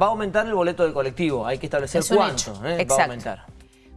va a aumentar el boleto del colectivo, hay que establecer Es cuánto ¿eh? va a aumentar.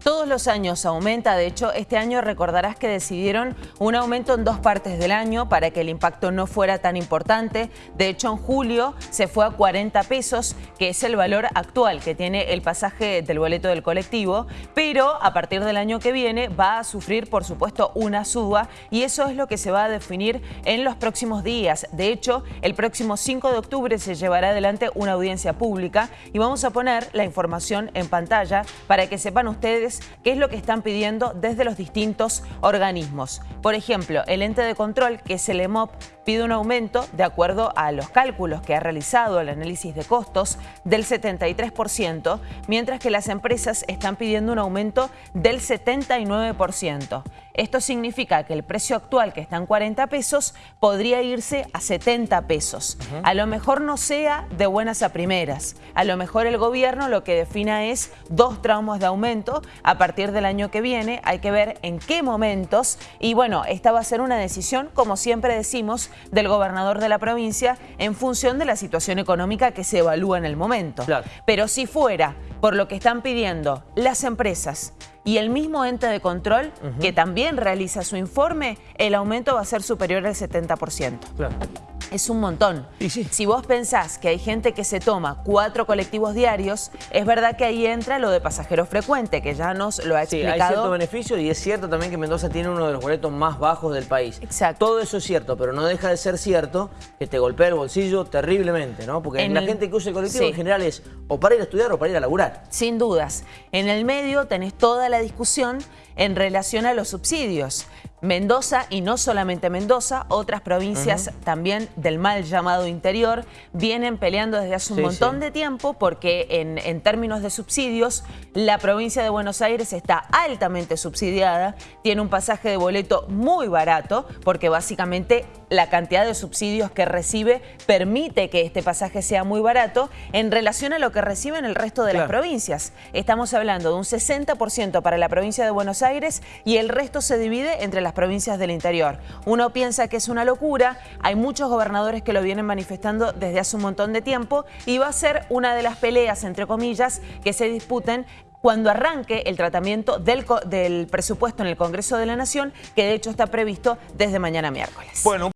Todos los años aumenta, de hecho este año recordarás que decidieron un aumento en dos partes del año para que el impacto no fuera tan importante. De hecho en julio se fue a 40 pesos, que es el valor actual que tiene el pasaje del boleto del colectivo, pero a partir del año que viene va a sufrir por supuesto una suba y eso es lo que se va a definir en los próximos días. De hecho el próximo 5 de octubre se llevará adelante una audiencia pública y vamos a poner la información en pantalla para que sepan ustedes qué es lo que están pidiendo desde los distintos organismos. Por ejemplo, el ente de control, que es el EMOP, pide un aumento, de acuerdo a los cálculos que ha realizado el análisis de costos, del 73%, mientras que las empresas están pidiendo un aumento del 79%. Esto significa que el precio actual, que está en 40 pesos, podría irse a 70 pesos. A lo mejor no sea de buenas a primeras. A lo mejor el gobierno lo que defina es dos tramos de aumento a partir del año que viene. Hay que ver en qué momentos. Y bueno, esta va a ser una decisión, como siempre decimos, del gobernador de la provincia en función de la situación económica que se evalúa en el momento. Claro. Pero si fuera por lo que están pidiendo las empresas y el mismo ente de control, que también realiza su informe, el aumento va a ser superior al 70%. Claro. Es un montón. Sí. Si vos pensás que hay gente que se toma cuatro colectivos diarios, es verdad que ahí entra lo de pasajero frecuente, que ya nos lo ha Sí, hay explicado. cierto beneficio y es cierto también que Mendoza tiene uno de los boletos más bajos del país. Exacto. Todo eso es cierto, pero no deja de ser cierto que te golpea el bolsillo terriblemente, ¿no? Porque En la el- gente que usa el colectivo Sí. en general es o para ir a estudiar o para ir a laburar. Sin dudas. En el medio tenés toda la discusión en relación a los subsidios. Mendoza, y no solamente Mendoza, otras provincias también del mal llamado interior, vienen peleando desde hace un Sí, montón sí. de tiempo porque en, en términos de subsidios, la provincia de Buenos Aires está altamente subsidiada, tiene un pasaje de boleto muy barato, porque básicamente la cantidad de subsidios que recibe permite que este pasaje sea muy barato en relación a lo que reciben el resto de las provincias. Estamos hablando de un 60% para la provincia de Buenos Aires y el resto se divide entre las provincias del interior. Uno piensa que es una locura, hay muchos gobernadores que lo vienen manifestando desde hace un montón de tiempo y va a ser una de las peleas, entre comillas, que se disputen cuando arranque el tratamiento del, del presupuesto en el Congreso de la Nación, que de hecho está previsto desde mañana miércoles. Bueno,